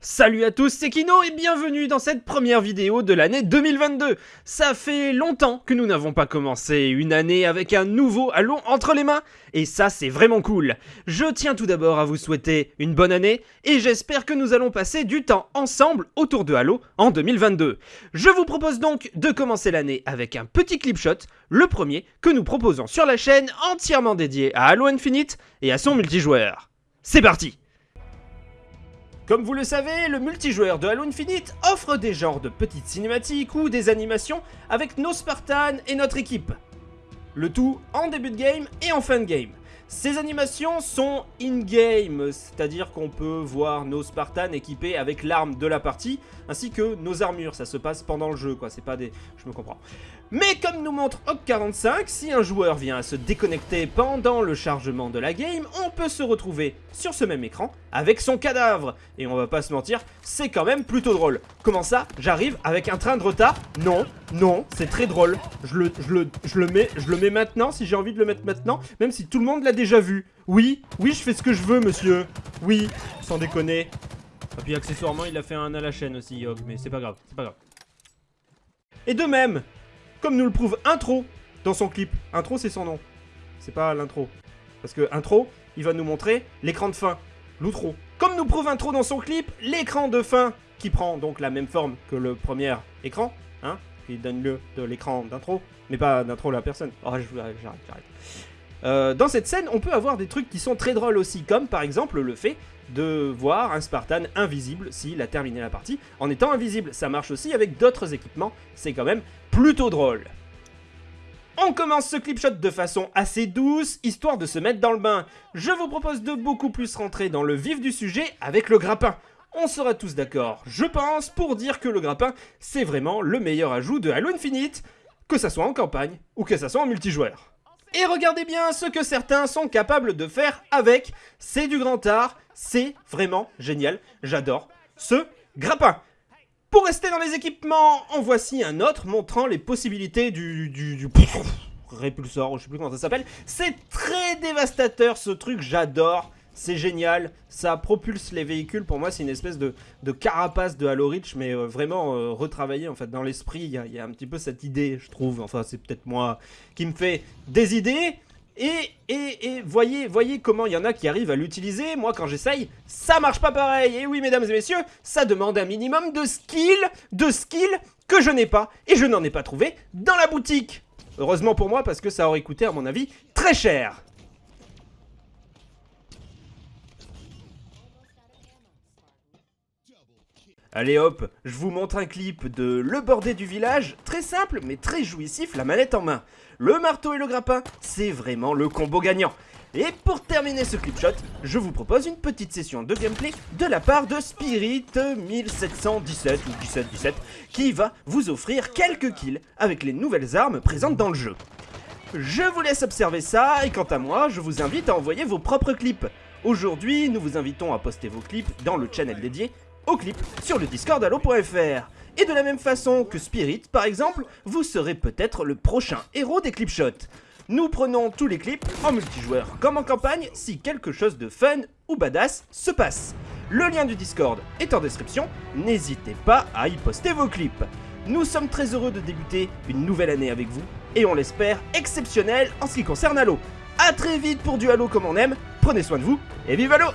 Salut à tous, c'est Kino et bienvenue dans cette première vidéo de l'année 2022 Ça fait longtemps que nous n'avons pas commencé une année avec un nouveau Halo entre les mains, et ça c'est vraiment cool. Je tiens tout d'abord à vous souhaiter une bonne année, et j'espère que nous allons passer du temps ensemble autour de Halo en 2022 Je vous propose donc de commencer l'année avec un petit clip shot, le premier que nous proposons sur la chaîne entièrement dédié à Halo Infinite et à son multijoueur. C'est parti comme vous le savez, le multijoueur de Halo Infinite offre des genres de petites cinématiques ou des animations avec nos Spartans et notre équipe. Le tout en début de game et en fin de game. Ces animations sont in-game, c'est-à-dire qu'on peut voir nos Spartans équipés avec l'arme de la partie, ainsi que nos armures, ça se passe pendant le jeu quoi, c'est pas des... je me comprends. Mais comme nous montre Hawk45, si un joueur vient à se déconnecter pendant le chargement de la game, on peut se retrouver sur ce même écran avec son cadavre. Et on va pas se mentir, c'est quand même plutôt drôle. Comment ça? J'arrive avec un train de retard? Non, non, c'est très drôle. Je le, je, le, je, le mets, je le mets maintenant si j'ai envie de le mettre maintenant, même si tout le monde l'a déjà vu. Oui, oui, je fais ce que je veux, monsieur. Oui, sans déconner. Et puis accessoirement, il a fait un à la chaîne aussi, Hawk, mais c'est pas grave, c'est pas grave. Et de même, comme nous le prouve Intro dans son clip. Intro, c'est son nom. C'est pas l'intro. Parce que Intro, il va nous montrer l'écran de fin. L'outro. Comme nous prouve Intro dans son clip, l'écran de fin, qui prend donc la même forme que le premier écran, hein, qui donne lieu de l'écran d'intro, mais pas d'intro la personne. Oh, j'arrête, j'arrête. Euh, dans cette scène, on peut avoir des trucs qui sont très drôles aussi, comme par exemple le fait de voir un Spartan invisible s'il a terminé la partie en étant invisible. Ça marche aussi avec d'autres équipements, c'est quand même plutôt drôle. On commence ce clip shot de façon assez douce, histoire de se mettre dans le bain. Je vous propose de beaucoup plus rentrer dans le vif du sujet avec le grappin. On sera tous d'accord, je pense, pour dire que le grappin, c'est vraiment le meilleur ajout de Halo Infinite, que ça soit en campagne ou que ça soit en multijoueur. Et regardez bien ce que certains sont capables de faire avec, c'est du grand art, c'est vraiment génial, j'adore ce grappin. Pour rester dans les équipements, en voici un autre montrant les possibilités du... du, du répulsor, je sais plus comment ça s'appelle. C'est très dévastateur ce truc, j'adore. C'est génial, ça propulse les véhicules, pour moi c'est une espèce de, carapace de Halo Reach, mais euh, vraiment euh, retravaillé en fait dans l'esprit, il y, a un petit peu cette idée je trouve, enfin c'est peut-être moi qui me fait des idées, et, et, voyez, voyez comment il y en a qui arrivent à l'utiliser. Moi, quand j'essaye, ça marche pas pareil. Et oui, mesdames et messieurs, ça demande un minimum de skill, de skill que je n'ai pas. Et je n'en ai pas trouvé dans la boutique. Heureusement pour moi, parce que ça aurait coûté, à mon avis, très cher. Allez hop, je vous montre un clip de Le Bordé du village, très simple mais très jouissif, la manette en main. Le marteau et le grappin, c'est vraiment le combo gagnant. Et pour terminer ce clip shot, je vous propose une petite session de gameplay de la part de Spirit 1717 ou 1717 qui va vous offrir quelques kills avec les nouvelles armes présentes dans le jeu. Je vous laisse observer ça et quant à moi, je vous invite à envoyer vos propres clips. Aujourd'hui, nous vous invitons à poster vos clips dans le channel dédié au clip sur le discord allo.fr. Et de la même façon que Spirit, par exemple, vous serez peut-être le prochain héros des clipshots. Nous prenons tous les clips en multijoueur comme en campagne si quelque chose de fun ou badass se passe. Le lien du Discord est en description, n'hésitez pas à y poster vos clips. Nous sommes très heureux de débuter une nouvelle année avec vous et on l'espère exceptionnelle en ce qui concerne Halo. A très vite pour du Halo comme on aime, prenez soin de vous et vive Halo